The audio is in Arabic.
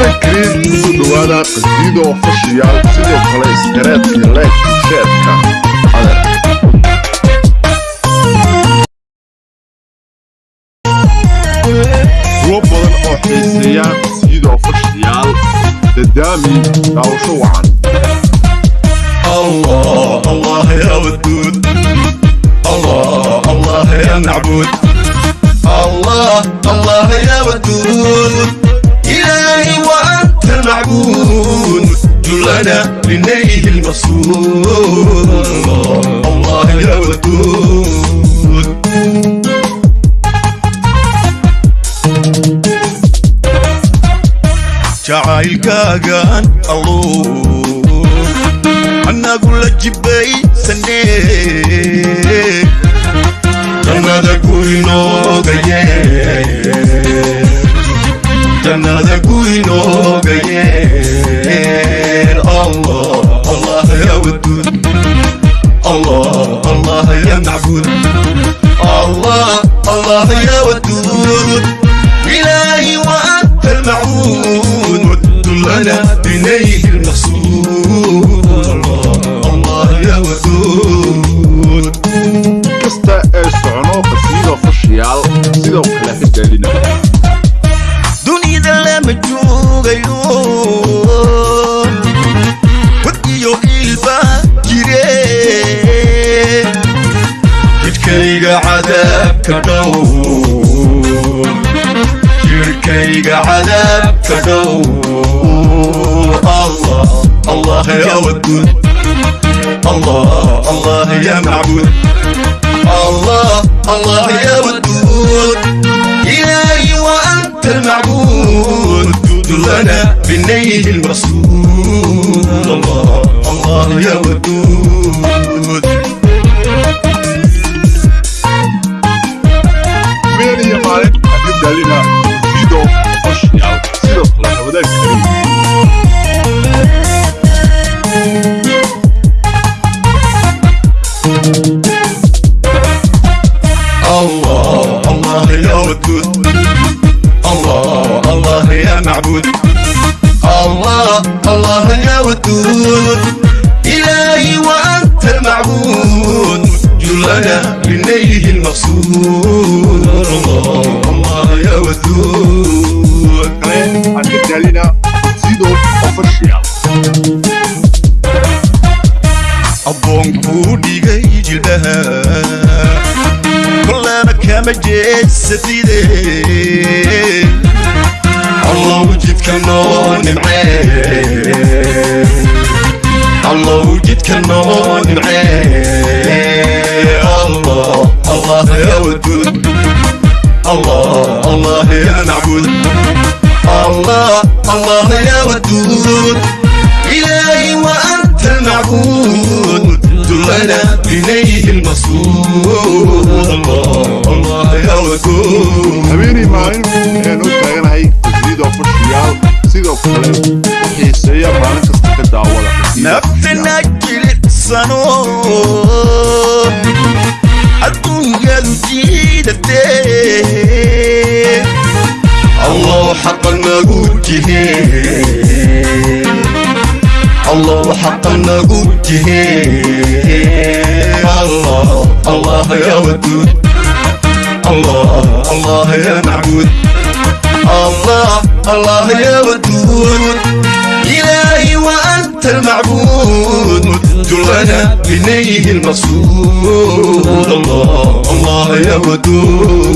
ramadaan kariim ku soo dhawaada qasiido fashiyaal sidoo kale iskareedka leegka sheerka adeer kuwo badan oo xiiseeya qasiido fashiyaal dadaami daawasho wacan أنا للنيل المقصود الله يا ودود جعايل كاغان الله أنا قول لك جبي سنيك أنا ذاكو ينوغ جنة ذاكو ينوغ الله يا ودود إلهي وأنت المعون ود لنا بنيه المقصود. الله يا ودود شيء على تدور الله الله يا ودود. الله الله يا معبود. الله الله يا ودود. إلهي وأنت المعبود. دل أنا بالنيل المرسول الله الله يا ودود. Yeah, you know. Qasiido fashiyaal sidoo kale ramadaan kariim الله الله يا ودود الله الله يا معبود الله الله يا ودود إلهي وأنت المعبود جلنا لنيه المقصود الله الله يا ودود waxaan ka daalina qasiido fashiyaal abboonkuu dhigay jilbaha kolaba kama jeedsatide allow jidka noo nimcee allow jidka noo nimcee allah يا ودود إلهي وأنت المعبود دلنا بنيه المصود الله الله يا ودود habeenay maalin ayaan u taaganahay qasiido fashiyaal sidoo kale xiiseeya maalin kasta ka daawada نفسنا جلسانو الدنيا جيدتين الله حقا نقوته الله حقا نقوته الله الله يا ودود. الله الله يا معبود. الله الله يا ودود. إلهي وأنت المعبود. دلنا بنيه المقصود. الله الله يا ودود.